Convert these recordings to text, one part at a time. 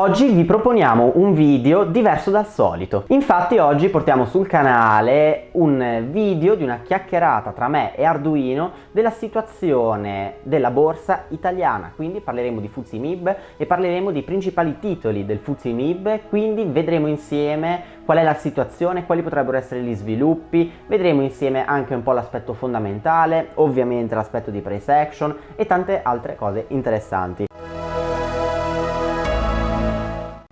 Oggi vi proponiamo un video diverso dal solito. Infatti oggi portiamo sul canale un video di una chiacchierata tra me e Arduino della situazione della borsa italiana. Quindi parleremo di Fuzzy Mib e parleremo dei principali titoli del Fuzzy Mib, quindi vedremo insieme qual è la situazione, quali potrebbero essere gli sviluppi, vedremo insieme anche un po' l'aspetto fondamentale, ovviamente l'aspetto di price action e tante altre cose interessanti.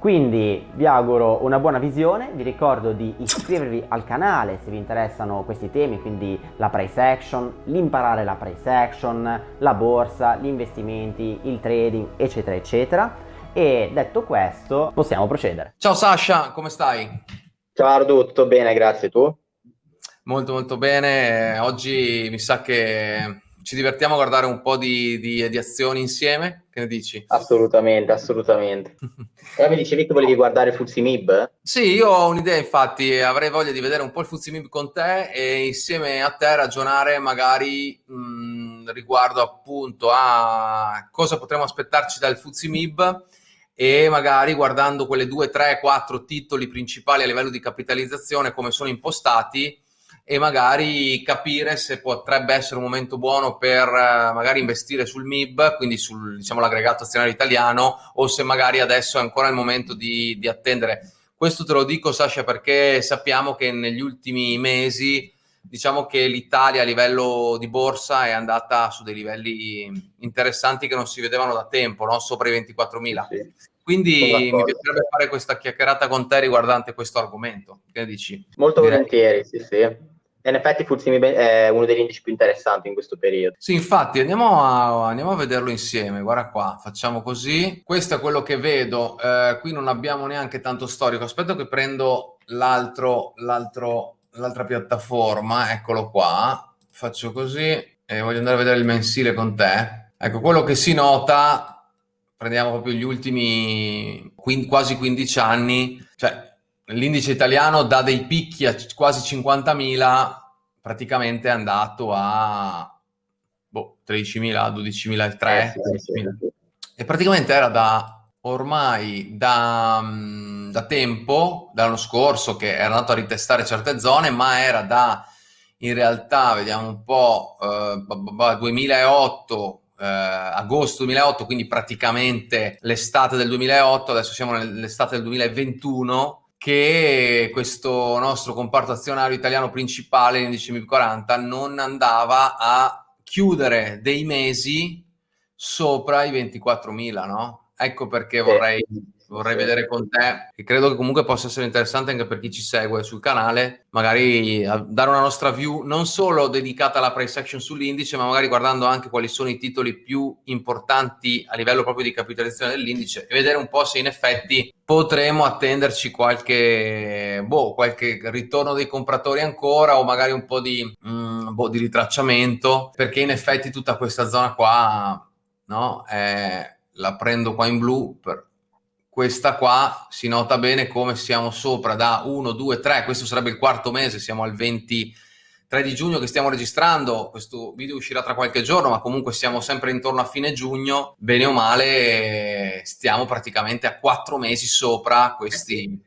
Quindi vi auguro una buona visione, vi ricordo di iscrivervi al canale se vi interessano questi temi, quindi la price action, l'imparare la price action, la borsa, gli investimenti, il trading, eccetera, eccetera. E detto questo, possiamo procedere. Ciao Sasha, come stai? Ciao Ardu, tutto bene, grazie, tu? Molto molto bene, oggi mi sa che ci divertiamo a guardare un po' di, di, di azioni insieme, che ne dici? Assolutamente, assolutamente. e mi dicevi che volevi guardare Fuzimib? Sì, io ho un'idea infatti, avrei voglia di vedere un po' il Fuzimib con te e insieme a te ragionare magari mh, riguardo appunto a cosa potremmo aspettarci dal Fuzimib e magari guardando quelle due, tre, quattro titoli principali a livello di capitalizzazione come sono impostati e magari capire se potrebbe essere un momento buono per eh, magari investire sul MIB, quindi sul diciamo, l'aggregato azionario italiano, o se magari adesso è ancora il momento di, di attendere. Questo te lo dico, Sasha, perché sappiamo che negli ultimi mesi diciamo che l'Italia a livello di borsa è andata su dei livelli interessanti che non si vedevano da tempo, no? sopra i 24.000. Sì. Quindi mi piacerebbe fare questa chiacchierata con te riguardante questo argomento. Che dici? Molto Direi. volentieri, sì, sì in effetti Fuzzimi è uno degli indici più interessanti in questo periodo. Sì, infatti andiamo a, andiamo a vederlo insieme. Guarda qua, facciamo così. Questo è quello che vedo. Eh, qui non abbiamo neanche tanto storico. Aspetta che prendo l'altra piattaforma. Eccolo qua. Faccio così e voglio andare a vedere il mensile con te. Ecco, quello che si nota, prendiamo proprio gli ultimi quasi 15 anni, cioè l'indice italiano da dei picchi a quasi 50.000 praticamente è andato a boh, 13.000, 12.003 eh, sì, sì, sì. e praticamente era da ormai da, mm, da tempo, dall'anno scorso che era andato a ritestare certe zone, ma era da in realtà, vediamo un po', eh, 2008 eh, agosto 2008, quindi praticamente l'estate del 2008, adesso siamo nell'estate del 2021 che questo nostro comparto azionario italiano principale, l'indice MIB 40, non andava a chiudere dei mesi sopra i 24.000, no? Ecco perché vorrei vorrei vedere con te, che credo che comunque possa essere interessante anche per chi ci segue sul canale, magari dare una nostra view non solo dedicata alla price action sull'indice, ma magari guardando anche quali sono i titoli più importanti a livello proprio di capitalizzazione dell'indice e vedere un po' se in effetti potremo attenderci qualche, boh, qualche ritorno dei compratori ancora o magari un po' di, mm, boh, di ritracciamento, perché in effetti tutta questa zona qua, no, è, la prendo qua in blu per questa qua si nota bene come siamo sopra da 1, 2, 3, questo sarebbe il quarto mese, siamo al 23 di giugno che stiamo registrando, questo video uscirà tra qualche giorno, ma comunque siamo sempre intorno a fine giugno, bene o male stiamo praticamente a quattro mesi sopra questi,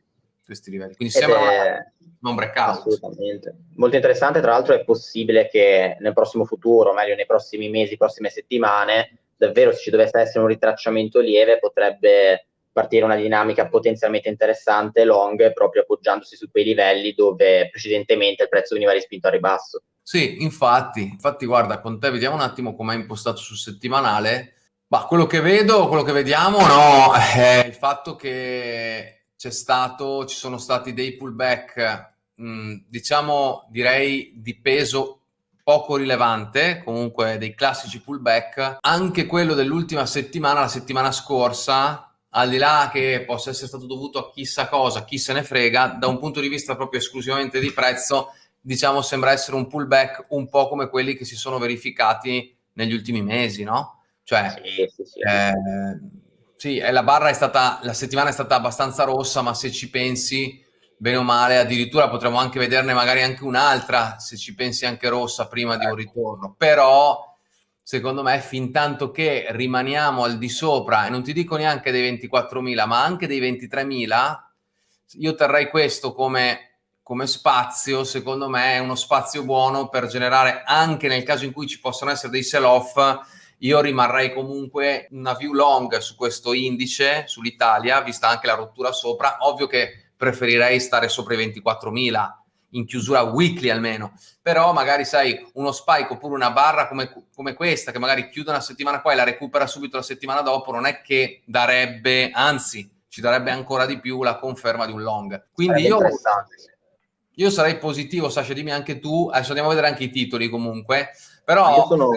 questi livelli, quindi sembra è... un breakout. Assolutamente. Molto interessante, tra l'altro è possibile che nel prossimo futuro, meglio nei prossimi mesi, prossime settimane, davvero se ci dovesse essere un ritracciamento lieve potrebbe partire una dinamica potenzialmente interessante long proprio appoggiandosi su quei livelli dove precedentemente il prezzo veniva rispinto a ribasso. Sì, infatti, infatti guarda, con te vediamo un attimo come è impostato sul settimanale. Ma quello che vedo, quello che vediamo, no, è il fatto che c'è stato, ci sono stati dei pullback, mh, diciamo, direi di peso poco rilevante, comunque dei classici pullback. Anche quello dell'ultima settimana, la settimana scorsa, al di là che possa essere stato dovuto a chissà cosa, chi se ne frega, da un punto di vista proprio esclusivamente di prezzo, diciamo sembra essere un pullback un po' come quelli che si sono verificati negli ultimi mesi, no? Cioè, sì, sì, sì. Eh, sì la barra è stata, la settimana è stata abbastanza rossa, ma se ci pensi, bene o male, addirittura potremmo anche vederne magari anche un'altra, se ci pensi anche rossa prima di un ecco. ritorno, però secondo me, fin tanto che rimaniamo al di sopra, e non ti dico neanche dei 24.000, ma anche dei 23.000, io terrei questo come, come spazio, secondo me è uno spazio buono per generare, anche nel caso in cui ci possano essere dei sell-off, io rimarrei comunque una view long su questo indice, sull'Italia, vista anche la rottura sopra. Ovvio che preferirei stare sopra i 24.000 in chiusura weekly almeno, però magari sai uno spike oppure una barra come, come, questa che magari chiude una settimana qua e la recupera subito la settimana dopo, non è che darebbe, anzi ci darebbe ancora di più la conferma di un long. Quindi io, io sarei positivo, Sasha, dimmi anche tu, adesso andiamo a vedere anche i titoli comunque, però... Io sono,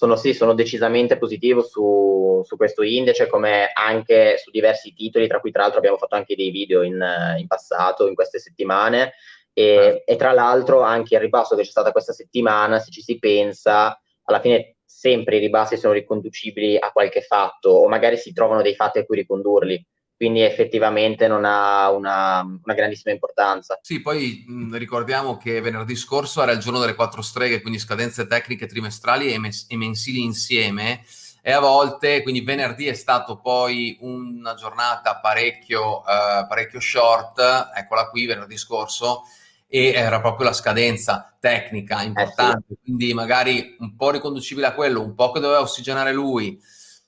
sono, sì, sono decisamente positivo su, su, questo indice, come anche su diversi titoli, tra cui tra l'altro abbiamo fatto anche dei video in, in passato, in queste settimane, e, ah. e tra l'altro anche il ribasso che c'è stata questa settimana, se ci si pensa, alla fine sempre i ribassi sono riconducibili a qualche fatto o magari si trovano dei fatti a cui ricondurli quindi effettivamente non ha una, una grandissima importanza. Sì, poi mh, ricordiamo che venerdì scorso era il giorno delle quattro streghe, quindi scadenze tecniche trimestrali e, mes- e mensili insieme e a volte, quindi venerdì è stato poi una giornata parecchio, eh, parecchio short, eccola qui venerdì scorso, e era proprio la scadenza tecnica importante, eh sì. quindi magari un po' riconducibile a quello, un po' che doveva ossigenare lui,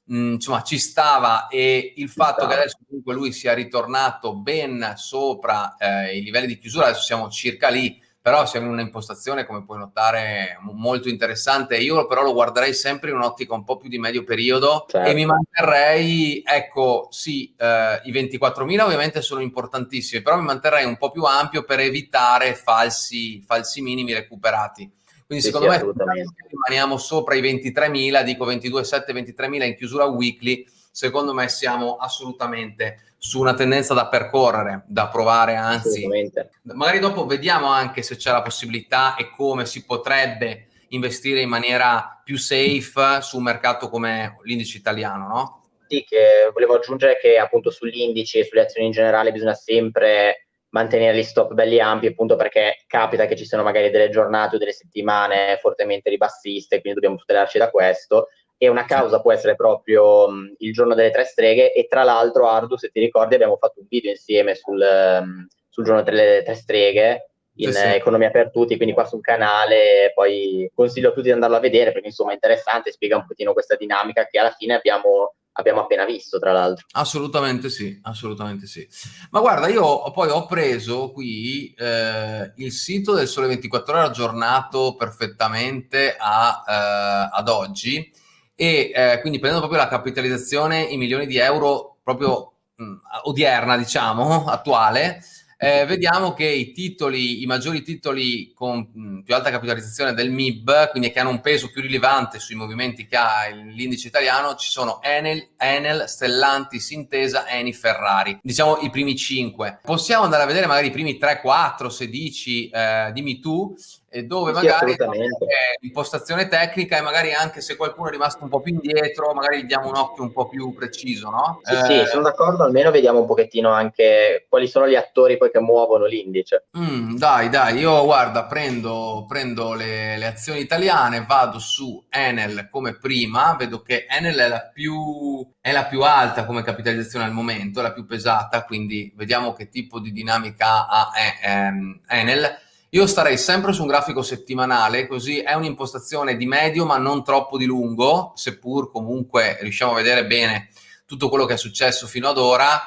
mh, mm, insomma ci stava e il fatto che adesso comunque lui sia ritornato ben sopra eh, i livelli di chiusura, adesso siamo circa lì, però siamo in un'impostazione, come puoi notare, molto interessante. Io però lo guarderei sempre in un'ottica un po' più di medio periodo certo. e mi manterrei, ecco, sì, eh, i 24.000 ovviamente sono importantissimi, però mi manterrei un po' più ampio per evitare falsi, falsi minimi recuperati. Quindi sì, secondo sì, me rimaniamo sopra i 23.000, dico 22,7, 23.000 in chiusura weekly, secondo me siamo assolutamente su una tendenza da percorrere, da provare, anzi, magari dopo vediamo anche se c'è la possibilità e come si potrebbe investire in maniera più safe su un mercato come l'indice italiano, no? Sì, che volevo aggiungere che appunto sugli indici e sulle azioni in generale bisogna sempre mantenere gli stop belli ampi, appunto perché capita che ci siano magari delle giornate o delle settimane fortemente ribassiste, quindi dobbiamo tutelarci da questo e una causa può essere proprio um, il giorno delle tre streghe e tra l'altro Ardu se ti ricordi abbiamo fatto un video insieme sul, um, sul giorno delle tre streghe in sì, sì. Economia per tutti, quindi qua sul canale poi consiglio a tutti di andarlo a vedere perché insomma è interessante, spiega un pochino questa dinamica che alla fine abbiamo abbiamo appena visto, tra l'altro. Assolutamente sì, assolutamente sì. Ma guarda, io poi ho preso qui eh, il sito del Sole 24 Ore aggiornato perfettamente a, eh, ad oggi e eh, quindi prendendo proprio la capitalizzazione in milioni di euro proprio mh, odierna, diciamo, attuale, eh, vediamo che i titoli, i maggiori titoli con mh, più alta capitalizzazione del MIB, quindi che hanno un peso più rilevante sui movimenti che ha l'indice italiano, ci sono Enel, Enel, Stellantis, Intesa, Eni, Ferrari. Diciamo i primi 5. Possiamo andare a vedere magari i primi 3, 4, se dici, eh, dimmi tu, dove sì, magari l'impostazione tecnica e magari anche se qualcuno è rimasto un po' più indietro, magari gli diamo un occhio un po' più preciso, no? Sì, eh... sì, sono d'accordo, almeno vediamo un pochettino anche quali sono gli attori poi che muovono l'indice. Mm, dai, dai, io guarda, prendo, prendo le, le, azioni italiane, vado su Enel come prima, vedo che Enel è la più, è la più alta come capitalizzazione al momento, è la più pesata, quindi vediamo che tipo di dinamica ha eh, ehm, Enel io starei sempre su un grafico settimanale, così è un'impostazione di medio ma non troppo di lungo, seppur comunque riusciamo a vedere bene tutto quello che è successo fino ad ora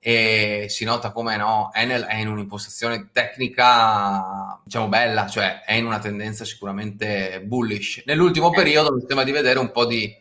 e si nota come no, Enel è in un'impostazione tecnica diciamo bella, cioè è in una tendenza sicuramente bullish. Nell'ultimo periodo mi sembra di vedere un po' di,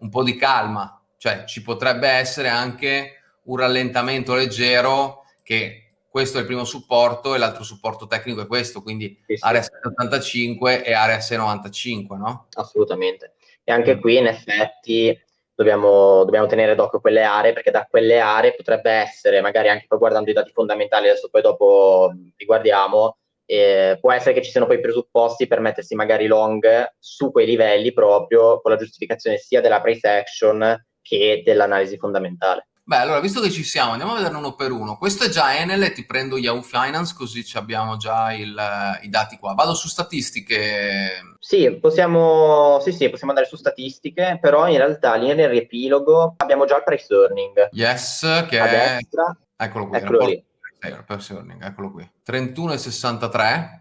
un po' di calma, cioè ci potrebbe essere anche un rallentamento leggero che questo è il primo supporto e l'altro supporto tecnico è questo, quindi sì, sì. area 785 e area 695, no? Assolutamente. E anche mm. qui in effetti dobbiamo, dobbiamo, tenere d'occhio quelle aree perché da quelle aree potrebbe essere, magari anche poi guardando i dati fondamentali, adesso poi dopo li guardiamo, eh, può essere che ci siano poi i presupposti per mettersi magari long su quei livelli proprio con la giustificazione sia della price action che dell'analisi fondamentale. Beh, allora, visto che ci siamo, andiamo a vederne uno per uno. Questo è già Enel ti prendo Yahoo Finance, così abbiamo già il, i dati qua. Vado su statistiche. Sì possiamo, sì, sì, possiamo andare su statistiche, però in realtà lì nel riepilogo abbiamo già il price earning. Yes, che a è... destra. Eccolo qui, Eccolo lì. price earning, eccolo qui. 31,63.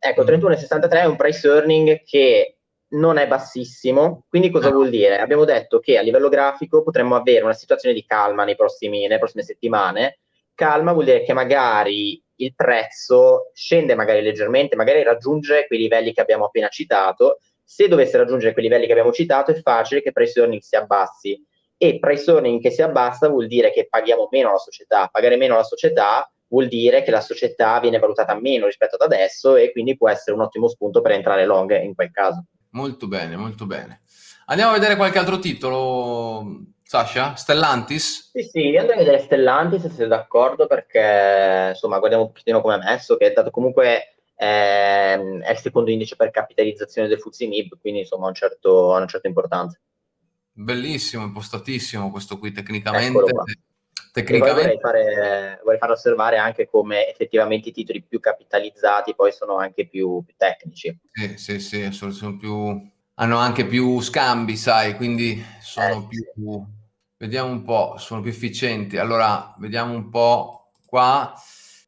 Ecco, 31,63 è un price earning che non è bassissimo, quindi cosa Ah. vuol dire? Abbiamo detto che a livello grafico potremmo avere una situazione di calma nei prossimi, nelle prossime settimane. Calma vuol dire che magari il prezzo scende magari leggermente, magari raggiunge quei livelli che abbiamo appena citato. Se dovesse raggiungere quei livelli che abbiamo citato, è facile che price earning si abbassi. E price earning che si abbassa vuol dire che paghiamo meno la società. Pagare meno la società vuol dire che la società viene valutata meno rispetto ad adesso e quindi può essere un ottimo spunto per entrare long in quel caso. Molto bene, molto bene. Andiamo a vedere qualche altro titolo, Sasha? Stellantis? Sì, sì, andrei a vedere Stellantis se siete d'accordo perché insomma guardiamo un pochettino come è messo, che è dato comunque ehm, è il secondo indice per capitalizzazione del FTSE MIB, quindi insomma ha, un certo, una certa importanza. Bellissimo, impostatissimo questo qui tecnicamente. Tecnicamente, vorrei, fare, vorrei far osservare anche come effettivamente i titoli più capitalizzati poi sono anche più, più tecnici. sì, sì, sì, sono più, hanno anche più scambi, sai, quindi sono Eh, più, vediamo un po', sono più efficienti. Allora, vediamo un po' qua.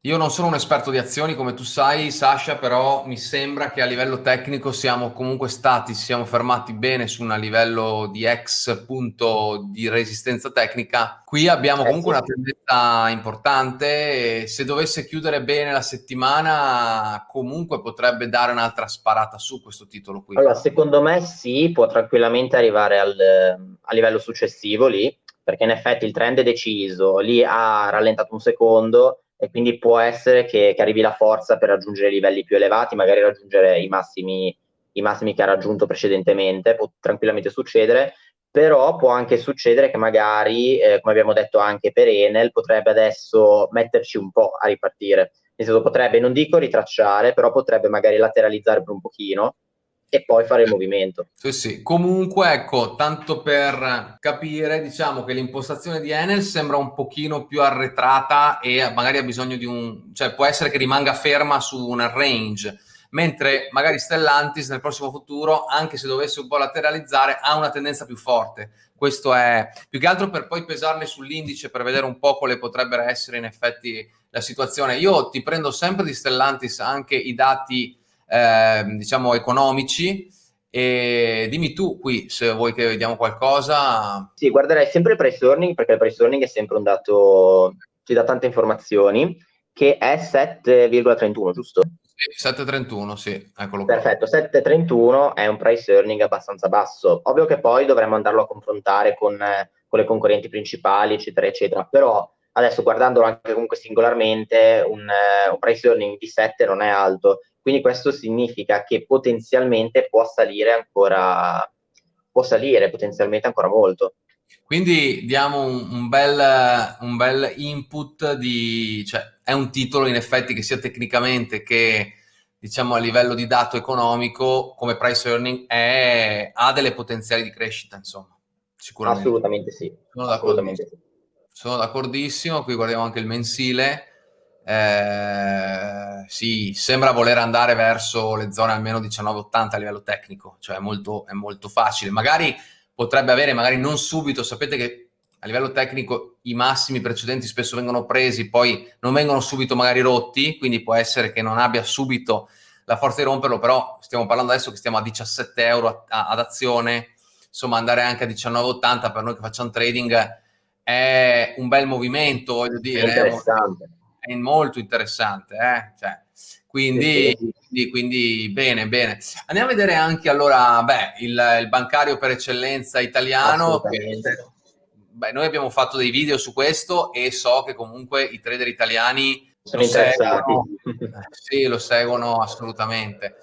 Io non sono un esperto di azioni, come tu sai, Sasha, però mi sembra che a livello tecnico siamo comunque stati, siamo fermati bene su un livello di ex punto di resistenza tecnica. Qui abbiamo Eh, comunque una tendenza importante e se dovesse chiudere bene la settimana, comunque potrebbe dare un'altra sparata su questo titolo qui. Allora, secondo me sì, può tranquillamente arrivare al, a livello successivo lì, perché in effetti il trend è deciso, lì ha rallentato un secondo e quindi può essere che, che arrivi la forza per raggiungere livelli più elevati, magari raggiungere i massimi, i massimi che ha raggiunto precedentemente, può tranquillamente succedere, però può anche succedere che magari, eh, come abbiamo detto anche per Enel, potrebbe adesso metterci un po' a ripartire. Nel senso potrebbe, non dico ritracciare, però potrebbe magari lateralizzare per un pochino e poi fare il movimento. Sì, sì. Comunque, ecco, tanto per capire, diciamo che l'impostazione di Enel sembra un pochino più arretrata e magari ha bisogno di un... cioè può essere che rimanga ferma su un range, mentre magari Stellantis nel prossimo futuro, anche se dovesse un po' lateralizzare, ha una tendenza più forte. Questo è più che altro per poi pesarle sull'indice per vedere un po' quale potrebbe essere in effetti la situazione. Io ti prendo sempre di Stellantis anche i dati eh, diciamo economici e dimmi tu qui se vuoi che vediamo qualcosa Sì, guarderei sempre il price earning perché il price earning è sempre un dato, ci dà tante informazioni, che è 7,31, giusto? Sì, 731 sì eccolo qua Perfetto, 7,31 è un price earning abbastanza basso. Ovvio che poi dovremmo andarlo a confrontare con, con le concorrenti principali, eccetera, eccetera. Però adesso guardandolo anche comunque singolarmente, un, un price earning di 7 non è alto. Quindi questo significa che potenzialmente può salire ancora, può salire potenzialmente ancora molto. quindi diamo un, un bel, un bel input di cioè è un titolo in effetti che sia tecnicamente che diciamo a livello di dato economico come price earning è, ha delle potenziali di crescita insomma sicuramente Assolutamente sì. Sono Assolutamente sì. Sono d'accordissimo, qui guardiamo anche il mensile. Eh, sì, sembra voler andare verso le zone almeno 19,80 a livello tecnico, cioè è molto, è molto facile. Magari potrebbe avere, magari non subito, sapete che a livello tecnico i massimi precedenti spesso vengono presi, poi non vengono subito magari rotti, quindi può essere che non abbia subito la forza di romperlo, però stiamo parlando adesso che stiamo a 17 euro a- a- ad azione, insomma andare anche a 19,80 per noi che facciamo trading è un bel movimento, voglio dire, è, interessante. è molto interessante, eh? Cioè, quindi, quindi, quindi bene, bene. Andiamo a vedere anche allora, beh, il, il bancario per eccellenza italiano. che- beh, noi abbiamo fatto dei video su questo e so che comunque i trader italiani Sono lo interessati. seguono, sì, lo seguono assolutamente.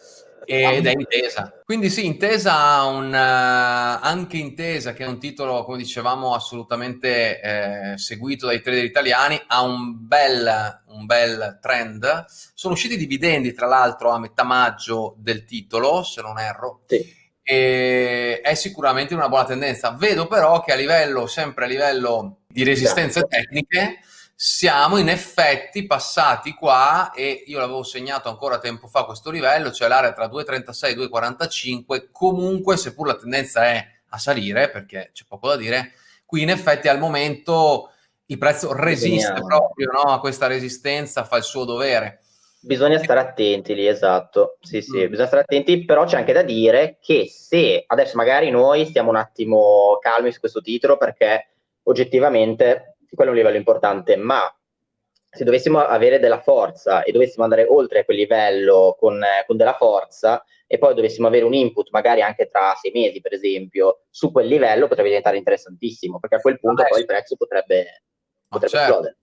Ed è Intesa. Quindi sì, Intesa ha un, eh, anche Intesa, che è un titolo, come dicevamo, assolutamente eh, seguito dai trader italiani, ha un bel, un bel trend. Sono usciti i dividendi, tra l'altro, a metà maggio del titolo, se non erro. Sì. e è sicuramente una buona tendenza. Vedo però che a livello, sempre a livello di resistenze esatto. tecniche, siamo in effetti passati qua e io l'avevo segnato ancora tempo fa questo livello, cioè l'area tra 2,36 e 2,45, comunque seppur la tendenza è a salire, perché c'è poco da dire, qui in effetti al momento il prezzo resiste Bisogna... proprio no, a questa resistenza, fa il suo dovere. Bisogna stare attenti lì, esatto. Sì, sì, mm. bisogna stare attenti, però c'è anche da dire che se adesso magari noi stiamo un attimo calmi su questo titolo perché oggettivamente quello è un livello importante, ma se dovessimo avere della forza e dovessimo andare oltre quel livello con, con della forza e poi dovessimo avere un input magari anche tra sei mesi, per esempio, su quel livello potrebbe diventare interessantissimo, perché a quel punto ah, poi il prezzo potrebbe potrebbe certo. esplodere.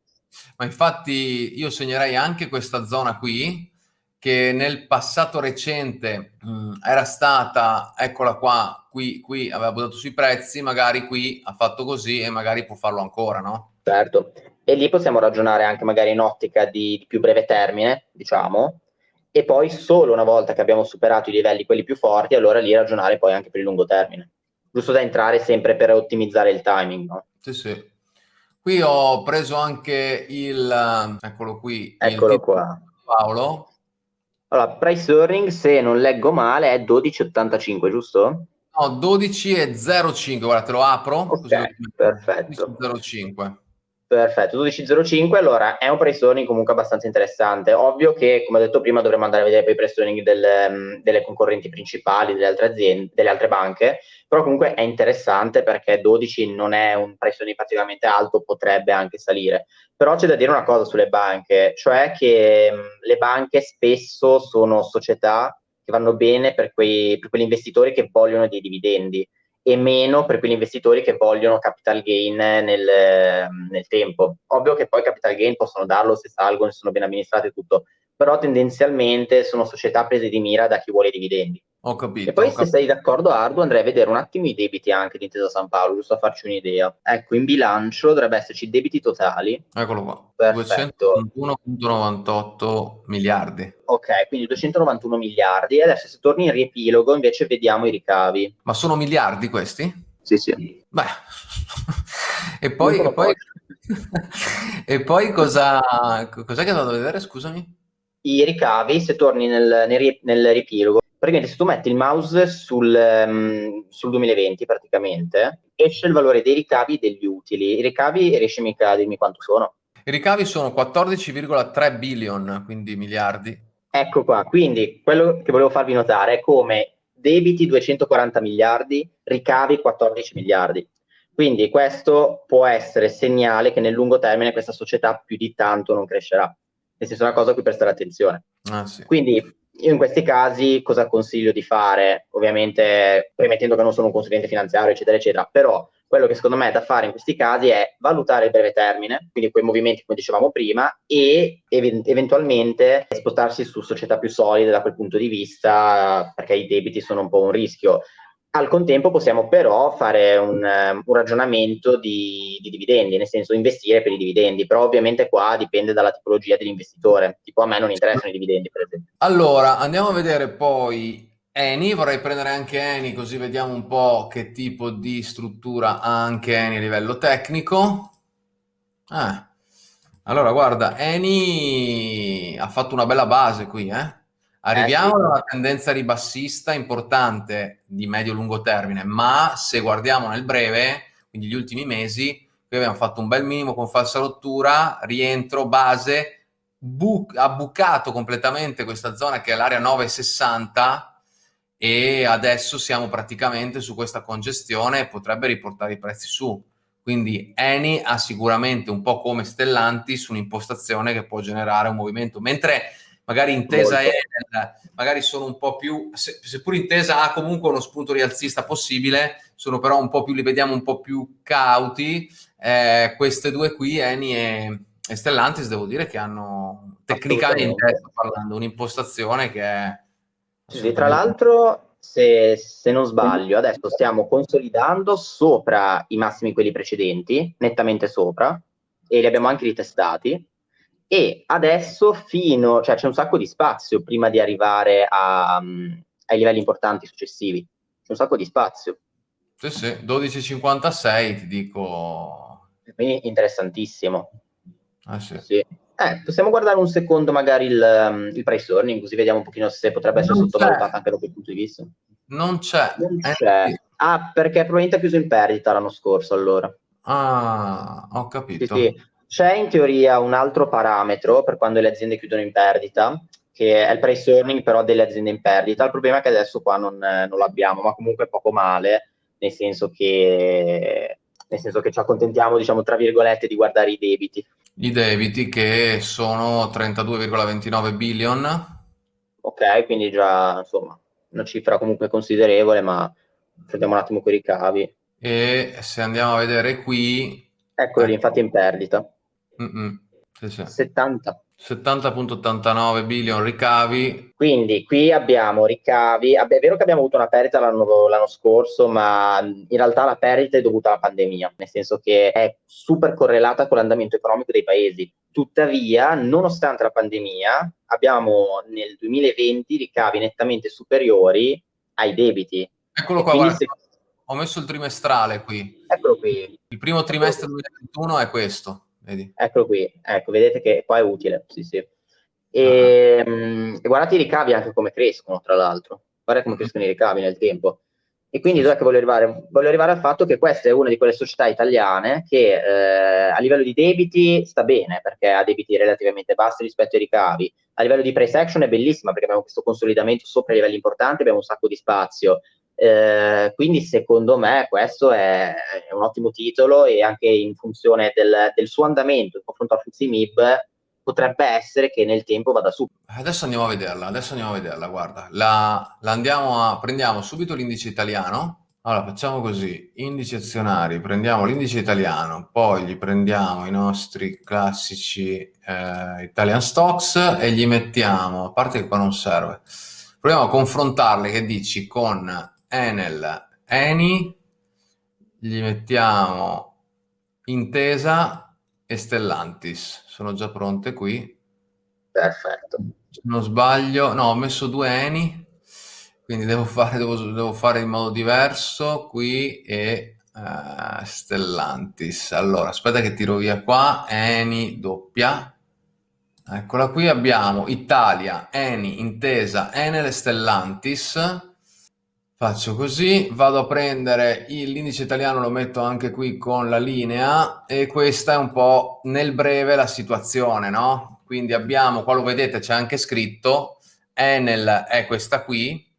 Ma infatti io segnerei anche questa zona qui, che nel passato recente mh, era stata, eccola qua, qui, qui aveva buttato sui prezzi, magari qui ha fatto così e magari può farlo ancora, no? Certo, e lì possiamo ragionare anche magari in ottica di, di più breve termine, diciamo, e poi solo una volta che abbiamo superato i livelli quelli più forti, allora lì ragionare poi anche per il lungo termine. Giusto da entrare sempre per ottimizzare il timing, no? Sì, sì. Qui ho preso anche il, eccolo qui, eccolo qua. Paolo. Allora, price earning, se non leggo male, è 12,85, giusto? No, 12,05, guarda, te lo apro. Ok, perfetto. 12,05. Perfetto, 12.05, allora è un pressing comunque abbastanza interessante. Ovvio che, come ho detto prima, dovremmo andare a vedere poi i pressing del, mm, delle concorrenti principali, delle altre aziende, delle altre banche, però comunque è interessante perché 12 non è un pressing particolarmente alto, potrebbe anche salire. Però c'è da dire una cosa sulle banche, cioè che mm, le banche spesso sono società che vanno bene per, quei, per quegli investitori che vogliono dei dividendi e meno per quegli investitori che vogliono capital gain nel, nel, tempo. Ovvio che poi capital gain possono darlo se salgono, se sono ben amministrati e tutto, però tendenzialmente sono società prese di mira da chi vuole i dividendi. Ho capito. E poi, capito. se sei d'accordo, Ardu, andrei a vedere un attimo i debiti anche di Intesa San Paolo, giusto a farci un'idea. Ecco, in bilancio dovrebbe esserci debiti totali. Eccolo qua. Perfetto. 291,98 miliardi. Ok, quindi 291 miliardi. E adesso, se torni in riepilogo, invece vediamo i ricavi. Ma sono miliardi questi? Sì, sì. Beh. e poi, e poi, e poi cosa, cos'è che andato a vedere, scusami? I ricavi, se torni nel, nel, nel riepilogo, praticamente se tu metti il mouse sul, um, sul 2020 praticamente, esce il valore dei ricavi e degli utili. I ricavi, riesci mica a dirmi quanto sono? I ricavi sono 14,3 billion, quindi miliardi. Ecco qua, quindi quello che volevo farvi notare è come debiti 240 miliardi, ricavi 14 miliardi. Quindi questo può essere segnale che nel lungo termine questa società più di tanto non crescerà. Nel senso è una cosa a cui prestare attenzione. Ah, sì. Quindi io in questi casi cosa consiglio di fare? Ovviamente premettendo che non sono un consulente finanziario, eccetera, eccetera, però quello che secondo me è da fare in questi casi è valutare il breve termine, quindi quei movimenti come dicevamo prima, e ev- eventualmente spostarsi su società più solide da quel punto di vista, perché i debiti sono un po' un rischio. Al contempo possiamo però fare un, um, un ragionamento di, di, dividendi, nel senso investire per i dividendi, però ovviamente qua dipende dalla tipologia dell'investitore, tipo a me non interessano i dividendi per esempio. Allora, andiamo a vedere poi Eni, vorrei prendere anche Eni così vediamo un po' che tipo di struttura ha anche Eni a livello tecnico. Ah. Allora, guarda, Eni ha fatto una bella base qui, eh? Arriviamo eh, sì. a una tendenza ribassista importante di medio-lungo termine, ma se guardiamo nel breve, quindi gli ultimi mesi, qui abbiamo fatto un bel minimo con falsa rottura, rientro, base, bu- ha bucato completamente questa zona che è l'area 960 e adesso siamo praticamente su questa congestione e potrebbe riportare i prezzi su. Quindi Eni ha sicuramente un po' come Stellantis un'impostazione che può generare un movimento, mentre magari intesa Enel, magari sono un po' più, se, seppur intesa ha comunque uno spunto rialzista possibile, sono però un po' più, li vediamo un po' più cauti, eh, queste due qui, Eni e, e, Stellantis, devo dire che hanno tecnicamente, sto parlando, un'impostazione che è... Sì, tra l'altro, se, se non sbaglio, adesso stiamo consolidando sopra i massimi quelli precedenti, nettamente sopra, e li abbiamo anche ritestati, e adesso fino, cioè c'è un sacco di spazio prima di arrivare a, um, ai livelli importanti successivi. un sacco di spazio. Sì, sì, 12,56 ti dico. Quindi interessantissimo. Ah, sì. sì. Eh, possiamo guardare un secondo magari il, um, il price earning, così vediamo un pochino se potrebbe essere non sottovalutato c'è. anche da quel punto di vista. Non c'è. Non eh, c'è. Eh, ah, perché probabilmente ha chiuso in perdita l'anno scorso allora. Ah, ho capito. Sì, sì. C'è in teoria un altro parametro per quando le aziende chiudono in perdita, che è il price earning però delle aziende in perdita. Il problema è che adesso qua non, non l'abbiamo, ma comunque poco male, nel senso che nel senso che ci accontentiamo, diciamo, tra virgolette, di guardare i debiti. I debiti che sono 32,29 billion. Ok, quindi già, insomma, una cifra comunque considerevole, ma prendiamo un attimo quei ricavi. E se andiamo a vedere qui... Eccolo ecco. infatti in perdita. Sì, sì. 70. 70.89 billion ricavi. Quindi qui abbiamo ricavi, è vero che abbiamo avuto una perdita l'anno, l'anno, scorso, ma in realtà la perdita è dovuta alla pandemia, nel senso che è super correlata con l'andamento economico dei paesi. Tuttavia, nonostante la pandemia, abbiamo nel 2020 ricavi nettamente superiori ai debiti. Eccolo qua, guarda, se... ho messo il trimestrale qui. Eccolo qui. Il primo trimestre 2021 è questo. Vedi? Eccolo qui, ecco, vedete che qua è utile, sì sì. E, uh-huh. mh, e guardate i ricavi anche come crescono, tra l'altro. Guarda come uh-huh. crescono i ricavi nel tempo. E quindi dov'è che voglio arrivare? Voglio arrivare al fatto che questa è una di quelle società italiane che eh, a livello di debiti sta bene, perché ha debiti relativamente bassi rispetto ai ricavi. A livello di price action è bellissima perché abbiamo questo consolidamento sopra i livelli importanti, abbiamo un sacco di spazio. Eh, quindi secondo me questo è, è, un ottimo titolo e anche in funzione del, del suo andamento in confronto al FTSE MIB potrebbe essere che nel tempo vada su. Adesso andiamo a vederla, adesso andiamo a vederla, guarda, la, la andiamo a, prendiamo subito l'indice italiano, allora facciamo così, indici azionari, prendiamo l'indice italiano, poi gli prendiamo i nostri classici eh, Italian Stocks e gli mettiamo, a parte che qua non serve, proviamo a confrontarle, che dici, con Enel, Eni, gli mettiamo Intesa e Stellantis. Sono già pronte qui. Perfetto. Se non sbaglio, no, ho messo due Eni, quindi devo fare, devo, devo fare in modo diverso qui e uh, Stellantis. Allora, aspetta che tiro via qua, Eni doppia. Eccola qui, abbiamo Italia, Eni, Intesa, Enel e Stellantis Faccio così, vado a prendere l'indice italiano, lo metto anche qui con la linea e questa è un po' nel breve la situazione, no? Quindi abbiamo, qua lo vedete, c'è anche scritto, Enel è questa qui,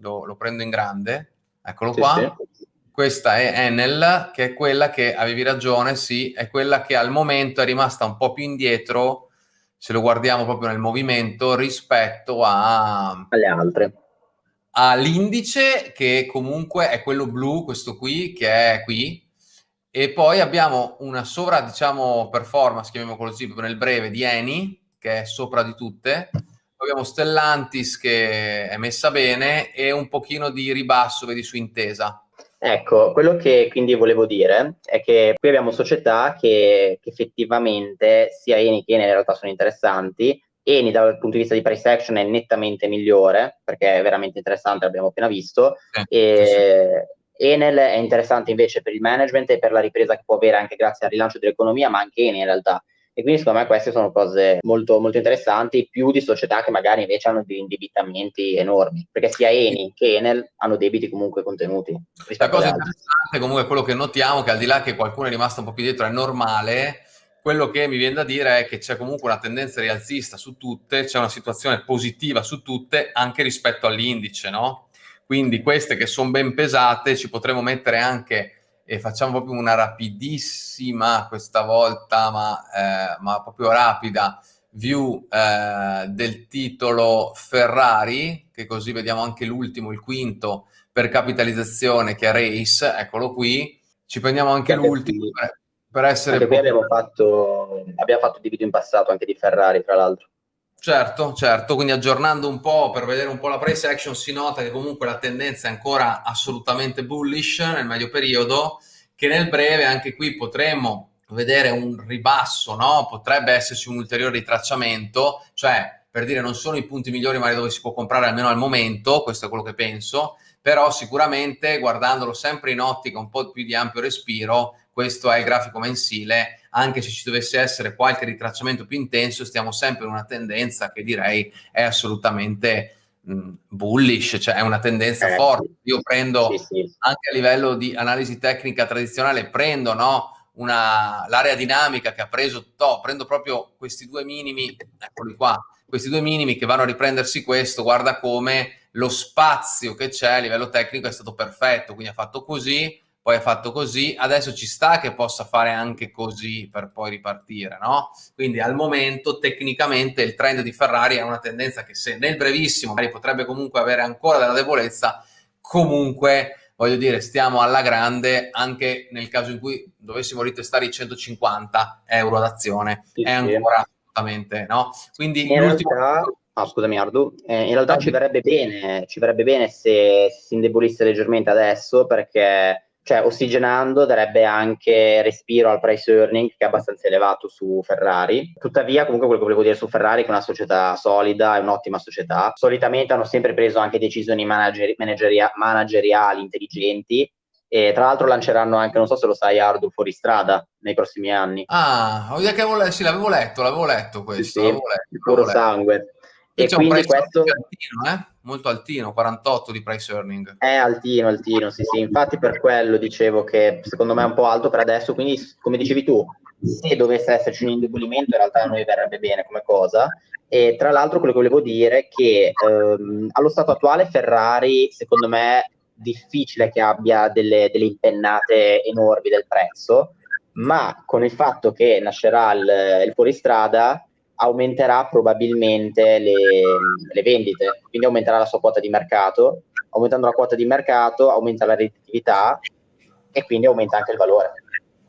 lo, lo prendo in grande, eccolo sì, qua. Sì. Questa è Enel, che è quella che, avevi ragione, sì, è quella che al momento è rimasta un po' più indietro, se lo guardiamo proprio nel movimento, rispetto a... alle altre all'indice che comunque è quello blu, questo qui, che è qui, e poi abbiamo una sovra, diciamo, performance, chiamiamolo così, nel breve, di Eni, che è sopra di tutte, poi abbiamo Stellantis che è messa bene e un pochino di ribasso, vedi, su Intesa. Ecco, quello che quindi volevo dire è che qui abbiamo società che, che effettivamente sia Eni che Eni in realtà sono interessanti, Eni dal punto di vista di price action è nettamente migliore perché è veramente interessante, l'abbiamo appena visto. Eh, e sì. Enel è interessante invece per il management e per la ripresa che può avere anche grazie al rilancio dell'economia, ma anche Eni in realtà. E quindi secondo me queste sono cose molto, molto interessanti, più di società che magari invece hanno degli indebitamenti enormi, perché sia Eni che Enel hanno debiti comunque contenuti. La cosa interessante comunque è quello che notiamo, che al di là che qualcuno è rimasto un po' più dietro, è normale, quello che mi viene da dire è che c'è comunque una tendenza rialzista su tutte, c'è una situazione positiva su tutte anche rispetto all'indice, no? Quindi queste che sono ben pesate ci potremo mettere anche, e facciamo proprio una rapidissima questa volta, ma, eh, ma proprio rapida, view eh, del titolo Ferrari, che così vediamo anche l'ultimo, il quinto per capitalizzazione che è Race, eccolo qui, ci prendiamo anche l'ultimo per essere... Anche qui abbiamo fatto, abbiamo fatto di video in passato anche di Ferrari, tra l'altro. Certo, certo, quindi aggiornando un po' per vedere un po' la price action si nota che comunque la tendenza è ancora assolutamente bullish nel medio periodo, che nel breve anche qui potremmo vedere un ribasso, no? Potrebbe esserci un ulteriore ritracciamento, cioè per dire non sono i punti migliori magari dove si può comprare almeno al momento, questo è quello che penso, però sicuramente guardandolo sempre in ottica un po' più di ampio respiro, questo è il grafico mensile, anche se ci dovesse essere qualche ritracciamento più intenso, stiamo sempre in una tendenza che direi è assolutamente mh, bullish, cioè è una tendenza eh, forte. Io prendo sì, sì. anche a livello di analisi tecnica tradizionale, prendo no, l'area dinamica che ha preso, to, prendo proprio questi due minimi, eccoli qua, questi due minimi che vanno a riprendersi questo, guarda come lo spazio che c'è a livello tecnico è stato perfetto, quindi ha fatto così, poi ha fatto così, adesso ci sta che possa fare anche così per poi ripartire, no? Quindi al momento tecnicamente il trend di Ferrari è una tendenza che se nel brevissimo magari potrebbe comunque avere ancora della debolezza, comunque voglio dire stiamo alla grande anche nel caso in cui dovessimo ritestare i 150 euro d'azione, sì, è ancora assolutamente, no? Quindi in realtà Ah, scusami Ardu, eh, in realtà ci verrebbe bene, ci verrebbe bene se si indebolisse leggermente adesso perché cioè ossigenando darebbe anche respiro al price earning che è abbastanza elevato su Ferrari. Tuttavia, comunque quello che volevo dire su Ferrari è che è una società solida, è un'ottima società. Solitamente hanno sempre preso anche decisioni manageri- manageri- manageriali intelligenti e tra l'altro lanceranno anche, non so se lo sai, Ardu fuori strada nei prossimi anni. Ah, avevo, sì, l'avevo letto, l'avevo letto questo. Sì, l'avevo letto, puro letto. sangue. E c'è quindi questo eh? Molto altino, 48 di price earning. È altino, altino, sì, sì. Infatti per quello dicevo che secondo me è un po' alto per adesso, quindi come dicevi tu, se dovesse esserci un indebolimento in realtà a noi verrebbe bene come cosa. E tra l'altro quello che volevo dire è che ehm, allo stato attuale Ferrari, secondo me, difficile che abbia delle, delle impennate enormi del prezzo, ma con il fatto che nascerà il, il fuoristrada aumenterà probabilmente le, le, vendite, quindi aumenterà la sua quota di mercato, aumentando la quota di mercato aumenta la redditività e quindi aumenta anche il valore.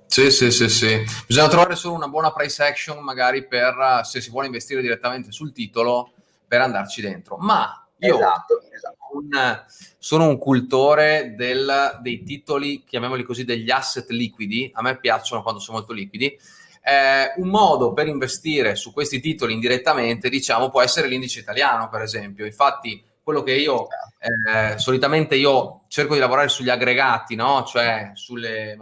Sì, sì, sì, sì. Bisogna trovare solo una buona price action magari per se si vuole investire direttamente sul titolo per andarci dentro. Ma io esatto, esatto. Un, sono un cultore del, dei titoli, chiamiamoli così, degli asset liquidi. A me piacciono quando sono molto liquidi eh, un modo per investire su questi titoli indirettamente, diciamo, può essere l'indice italiano, per esempio. Infatti, quello che io eh, solitamente io cerco di lavorare sugli aggregati, no? Cioè sulle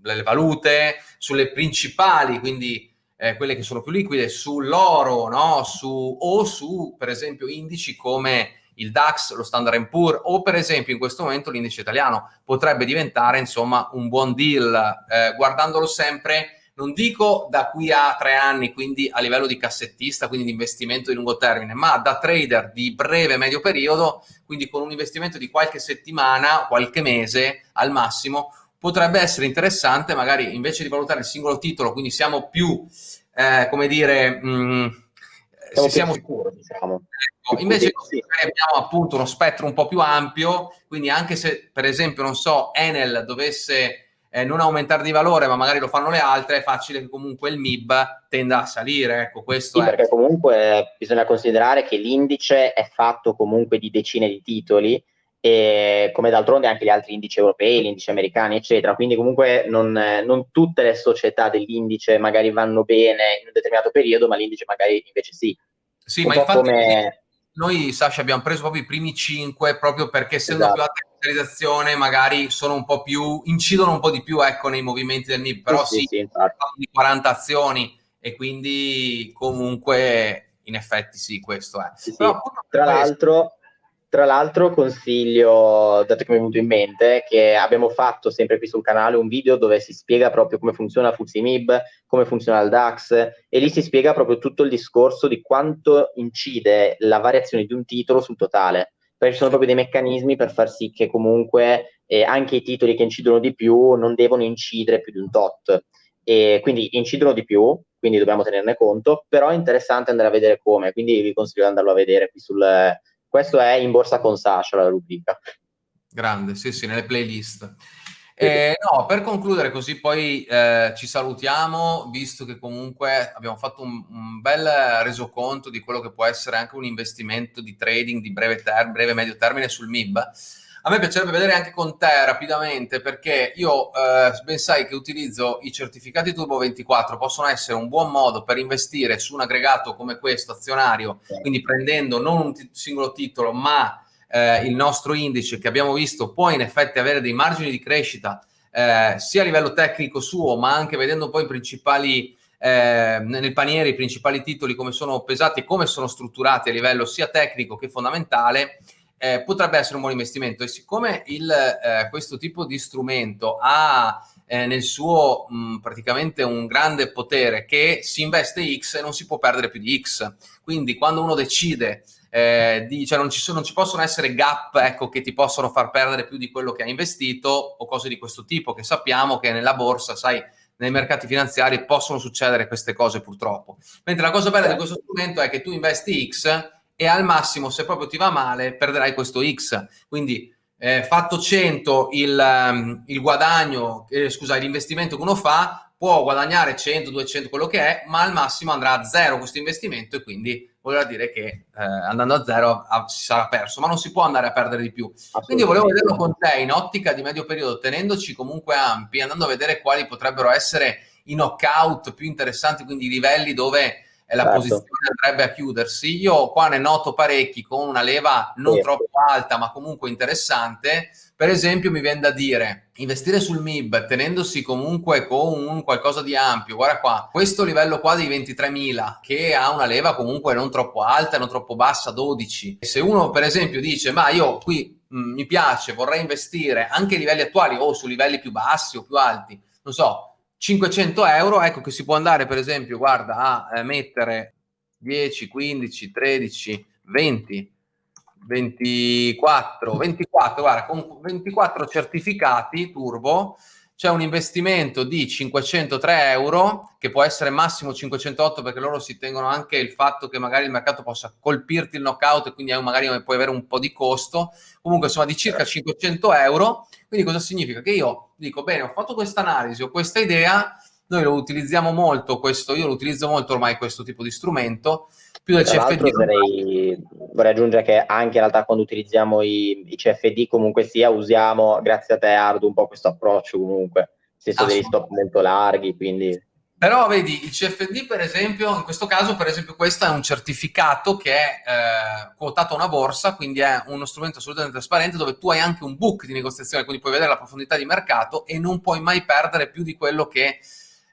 le valute, sulle principali, quindi eh, quelle che sono più liquide, sull'oro, no? Su, o su, per esempio, indici come il DAX, lo Standard Poor's o per esempio in questo momento l'indice italiano potrebbe diventare insomma un buon deal eh, guardandolo sempre non dico da qui a tre anni, quindi a livello di cassettista, quindi di investimento di lungo termine, ma da trader di breve medio periodo, quindi con un investimento di qualche settimana, qualche mese al massimo, potrebbe essere interessante magari invece di valutare il singolo titolo, quindi siamo più, eh, come dire, mh, mm, siamo, siamo sicuri, diciamo. Ecco, invece sì. abbiamo appunto uno spettro un po' più ampio, quindi anche se per esempio, non so, Enel dovesse eh, non aumentare di valore, ma magari lo fanno le altre, è facile che comunque il MIB tenda a salire. Ecco, questo sì, è. perché comunque bisogna considerare che l'indice è fatto comunque di decine di titoli, e come d'altronde anche gli altri indici europei, gli indici americani, eccetera. Quindi comunque non, non tutte le società dell'indice magari vanno bene in un determinato periodo, ma l'indice magari invece sì. Sì, un ma infatti come... noi, Sasha, abbiamo preso proprio i primi cinque proprio perché essendo esatto. più alta capitalizzazione magari sono un po' più, incidono un po' di più ecco, nei movimenti del MIB, però sì, sì, sì di 40 azioni e quindi comunque in effetti sì, questo è. Sì, però, tra l'altro tra l'altro consiglio, dato che mi è venuto in mente, che abbiamo fatto sempre qui sul canale un video dove si spiega proprio come funziona FTSE come funziona il DAX e lì si spiega proprio tutto il discorso di quanto incide la variazione di un titolo sul totale perché ci sono proprio dei meccanismi per far sì che comunque eh, anche i titoli che incidono di più non devono incidere più di un tot. E quindi incidono di più, quindi dobbiamo tenerne conto, però è interessante andare a vedere come, quindi vi consiglio di andarlo a vedere qui sul... Questo è in borsa con Sasha, la rubrica. Grande, sì, sì, nelle playlist. Eh, no, per concludere così poi eh, ci salutiamo, visto che comunque abbiamo fatto un, un, bel resoconto di quello che può essere anche un investimento di trading di breve, ter- breve medio termine sul MIB. A me piacerebbe vedere anche con te rapidamente perché io eh, ben sai che utilizzo i certificati Turbo 24, possono essere un buon modo per investire su un aggregato come questo azionario, quindi prendendo non un t- singolo titolo ma eh, il nostro indice che abbiamo visto può in effetti avere dei margini di crescita eh, sia a livello tecnico suo ma anche vedendo poi i principali eh, nel paniere i principali titoli come sono pesati e come sono strutturati a livello sia tecnico che fondamentale eh, potrebbe essere un buon investimento. E siccome il, eh, questo tipo di strumento ha eh, nel suo mh, praticamente un grande potere che si investe X e non si può perdere più di X. Quindi quando uno decide eh, di, cioè non ci, sono, non ci possono essere gap ecco, che ti possono far perdere più di quello che hai investito o cose di questo tipo che sappiamo che nella borsa sai nei mercati finanziari possono succedere queste cose purtroppo. Mentre la cosa bella di questo strumento è che tu investi X e al massimo, se proprio ti va male, perderai questo X. Quindi eh, fatto 100 il, um, il guadagno, eh, scusa, l'investimento che uno fa, può guadagnare 100, 200, quello che è, ma al massimo andrà a zero questo investimento e quindi voleva dire che eh, andando a zero a, si sarà perso, ma non si può andare a perdere di più. Quindi volevo vederlo con te in ottica di medio periodo, tenendoci comunque ampi, andando a vedere quali potrebbero essere i knockout più interessanti, quindi i livelli dove la certo. posizione andrebbe a chiudersi. Io qua ne noto parecchi con una leva non sì. troppo alta, ma comunque interessante. Per esempio, mi viene da dire investire sul MIB tenendosi comunque con un qualcosa di ampio. Guarda qua, questo livello qua dei 23.000 che ha una leva comunque non troppo alta, non troppo bassa, 12. E se uno, per esempio, dice ma io qui mh, mm, mi piace, vorrei investire anche ai livelli attuali o su livelli più bassi o più alti, non so, 500 euro, ecco che si può andare per esempio, guarda, a eh, mettere 10, 15, 13, 20, 24, 24, guarda, con 24 certificati turbo c'è un investimento di 503 euro, che può essere massimo 508 perché loro si tengono anche il fatto che magari il mercato possa colpirti il knockout e quindi magari puoi avere un po' di costo, comunque insomma di circa 500 euro, quindi cosa significa? Che io dico, bene, ho fatto questa analisi, ho questa idea, noi lo utilizziamo molto, questo, io lo utilizzo molto ormai questo tipo di strumento, più del CFD. Vorrei, vorrei, aggiungere che anche in realtà quando utilizziamo i, i, CFD comunque sia usiamo, grazie a te Ardu, un po' questo approccio comunque, nel senso degli stop molto larghi, quindi... Però vedi, il CFD per esempio, in questo caso per esempio questo è un certificato che è eh, quotato a una borsa, quindi è uno strumento assolutamente trasparente dove tu hai anche un book di negoziazione, quindi puoi vedere la profondità di mercato e non puoi mai perdere più di quello che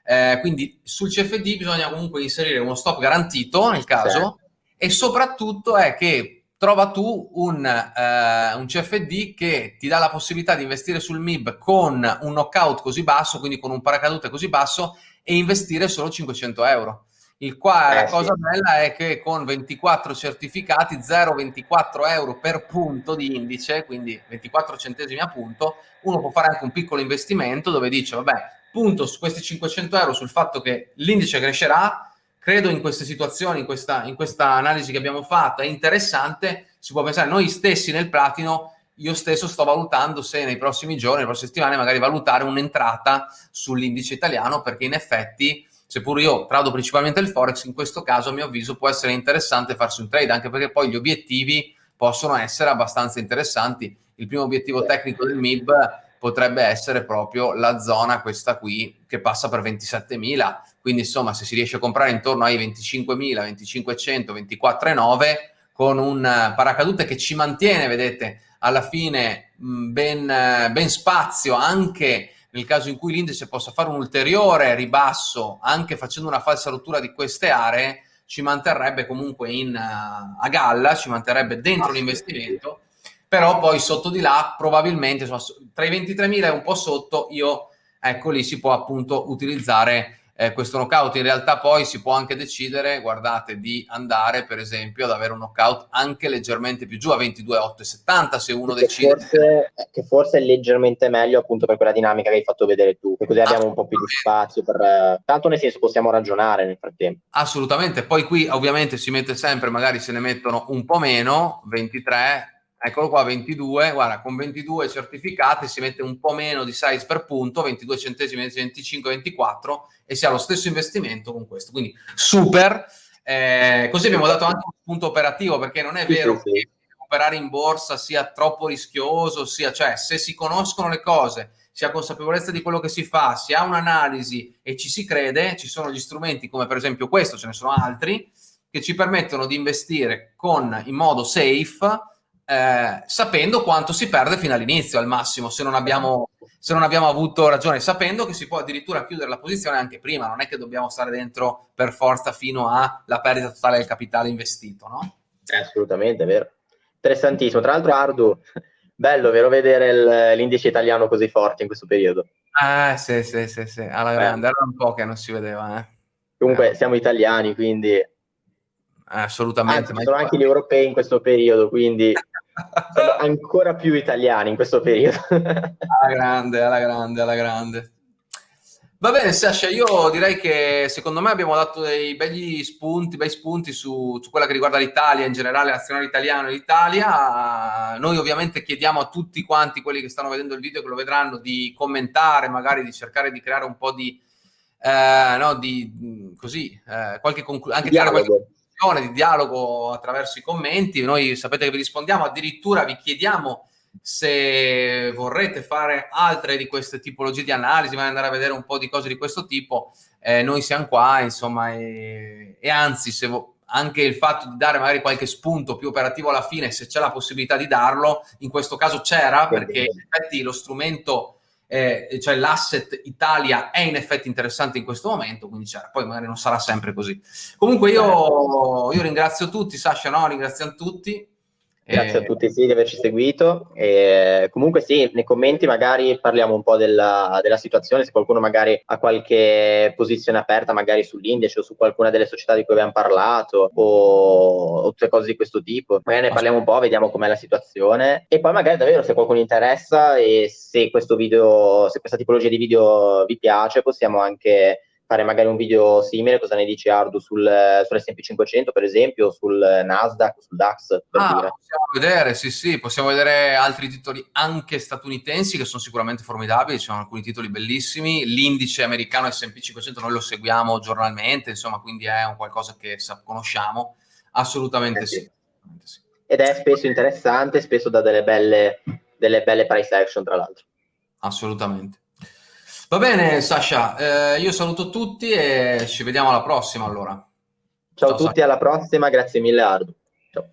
eh, quindi sul CFD bisogna comunque inserire uno stop garantito nel caso sì. e soprattutto è che trova tu un, eh, un, CFD che ti dà la possibilità di investire sul MIB con un knockout così basso, quindi con un paracadute così basso e investire solo 500 euro. Il qua, eh, la cosa sì. bella è che con 24 certificati, 0,24 euro per punto di indice, quindi 24 centesimi a punto, uno può fare anche un piccolo investimento dove dice, vabbè, punto su questi 500 euro sul fatto che l'indice crescerà, credo in queste situazioni, in questa, in questa analisi che abbiamo fatto, è interessante, si può pensare, noi stessi nel platino, io stesso sto valutando se nei prossimi giorni, nelle prossime settimane, magari valutare un'entrata sull'indice italiano, perché in effetti, seppur io trado principalmente il Forex, in questo caso a mio avviso può essere interessante farsi un trade, anche perché poi gli obiettivi possono essere abbastanza interessanti. Il primo obiettivo tecnico del MIB potrebbe essere proprio la zona questa qui che passa per 27.000 quindi insomma se si riesce a comprare intorno ai 25.000 2500 24.9 con un paracadute che ci mantiene vedete alla fine ben, ben spazio anche nel caso in cui l'indice possa fare un ulteriore ribasso anche facendo una falsa rottura di queste aree ci manterrebbe comunque in, a galla ci manterrebbe dentro l'investimento però poi sotto di là probabilmente insomma, tra i 23.000 e un po' sotto io ecco lì si può appunto utilizzare eh, questo knockout. In realtà poi si può anche decidere guardate di andare per esempio ad avere un knockout anche leggermente più giù a 22,870 se uno che decide. forse, che forse è leggermente meglio appunto per quella dinamica che hai fatto vedere tu e così abbiamo un po' più di spazio per tanto nel senso possiamo ragionare nel frattempo. Assolutamente. Poi qui ovviamente si mette sempre magari se ne mettono un po' meno 23 eccolo qua 22 guarda con 22 certificati si mette un po' meno di size per punto 22 centesimi 25 24 e si ha lo stesso investimento con questo. Quindi super. Eh, così abbiamo dato anche un punto operativo perché non è vero che operare in borsa sia troppo rischioso sia cioè se si conoscono le cose si ha consapevolezza di quello che si fa si ha un'analisi e ci si crede ci sono gli strumenti come per esempio questo ce ne sono altri che ci permettono di investire con in modo safe eh, sapendo quanto si perde fino all'inizio, al massimo, se non, abbiamo, se non abbiamo avuto ragione, sapendo che si può addirittura chiudere la posizione anche prima, non è che dobbiamo stare dentro per forza fino alla perdita totale del capitale investito, no? assolutamente, è vero. Interessantissimo. Tra l'altro, Ardu, bello, vero vedere l'indice italiano così forte in questo periodo. Eh, sì, sì, sì, sì, alla grande, era un po' che non si vedeva, eh. Comunque, eh. siamo italiani, quindi assolutamente. Anzi, sono anche gli europei in questo periodo, quindi sono ancora più italiani in questo periodo. alla grande, alla grande, alla grande. Va bene, Sasha, io direi che secondo me abbiamo dato dei begli spunti, bei spunti su, su quella che riguarda l'Italia, in generale l'azionale italiano e l'Italia. Noi ovviamente chiediamo a tutti quanti quelli che stanno vedendo il video, che lo vedranno, di commentare, magari di cercare di creare un po' di, eh, no, di così, eh, qualche conclusione, anche tirare qualche di dialogo attraverso i commenti. Noi sapete che vi rispondiamo, addirittura vi chiediamo se vorrete fare altre di queste tipologie di analisi, ma andare a vedere un po' di cose di questo tipo, eh, noi siamo qua, insomma, e, e anzi, se anche il fatto di dare magari qualche spunto più operativo alla fine, se c'è la possibilità di darlo, in questo caso c'era, perché in effetti lo strumento eh, cioè l'asset Italia è in effetti interessante in questo momento, quindi c'era, poi magari non sarà sempre così. Comunque io, io ringrazio tutti, Sasha, no? Ringraziamo tutti. Grazie a tutti sì, di averci seguito. E comunque sì, nei commenti magari parliamo un po' della, della, situazione, se qualcuno magari ha qualche posizione aperta magari sull'indice o su qualcuna delle società di cui abbiamo parlato o, o tutte cose di questo tipo. Magari ne parliamo un po', vediamo com'è la situazione e poi magari davvero se qualcuno interessa e se questo video, se questa tipologia di video vi piace possiamo anche fare magari un video simile, cosa ne dici Ardu sul, sull'S&P 500 per esempio, sul Nasdaq, sul DAX? Per ah, dire. possiamo vedere, sì sì, possiamo vedere altri titoli anche statunitensi che sono sicuramente formidabili, ci sono alcuni titoli bellissimi, l'indice americano S&P 500 noi lo seguiamo giornalmente, insomma quindi è un qualcosa che conosciamo, assolutamente eh sì. sì. Ed è spesso interessante, spesso da delle belle, delle belle price action tra l'altro. Assolutamente. Va bene, Sasha, eh, io saluto tutti e ci vediamo alla prossima allora. Ciao, Ciao a tutti, Sasha. alla prossima, grazie mille Ardu. Ciao.